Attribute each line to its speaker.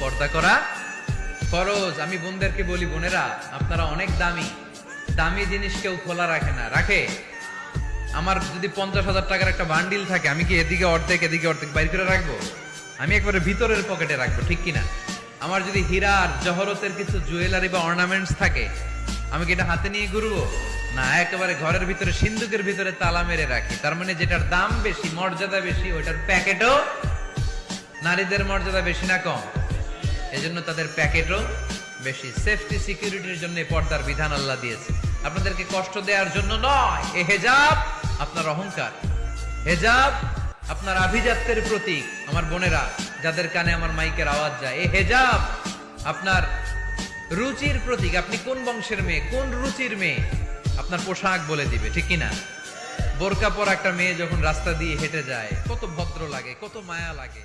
Speaker 1: পর্দা করা। ফরজ, আমি বোনদেরকে বলি, বোনেরা, আপনারা অনেক দামি। দামি জিনিস কেউ খোলা রাখে না। রাখে? আমার যদি পঞ্চাশ হাজার টাকার একটা বান্ডিল থাকে, আমি কি এদিকে অর্ধেক এদিকে অর্ধেক বাইর করে রাখব? আমি একবারে ভিতরের পকেটে রাখব, ঠিক কিনা? আমার যদি হীরা আর জহরতের কিছু জুয়েলারি বা অর্নামেন্টস থাকে, আমি কি এটা হাতে নিয়ে ঘুরবো? না, একেবারে ঘরের ভিতরে, সিন্ধুকের ভিতরে তালা মেরে রাখি। তার মানে যেটার দাম বেশি, মর্যাদা বেশি, ওইটার প্যাকেটও নারীদের মর্যাদা বেশি না কম। এজন্য তাদের প্যাকেটও বেশি সেফটি সিকিউরিটির জন্য পর্দার বিধান আল্লাহ দিয়েছে। আপনাদেরকে কষ্ট দেওয়ার জন্য নয়, এ হেজাব আপনার অহংকার। হেজাব আপনার আভিজাত্যের প্রতীক, আমার বোনেরা, যাদের কানে আমার মাইকের আওয়াজ যায়। এ হেজাব আপনার রুচির প্রতীক। আপনি কোন বংশের মেয়ে, কোন রুচির মেয়ে? আপনার পোশাক বলে দিবে, ঠিক কি না বোরকা পর একটা মেয়ে যখন রাস্তা দিয়ে হেঁটে যায়, কত ভদ্র লাগে, কত মায়া লাগে।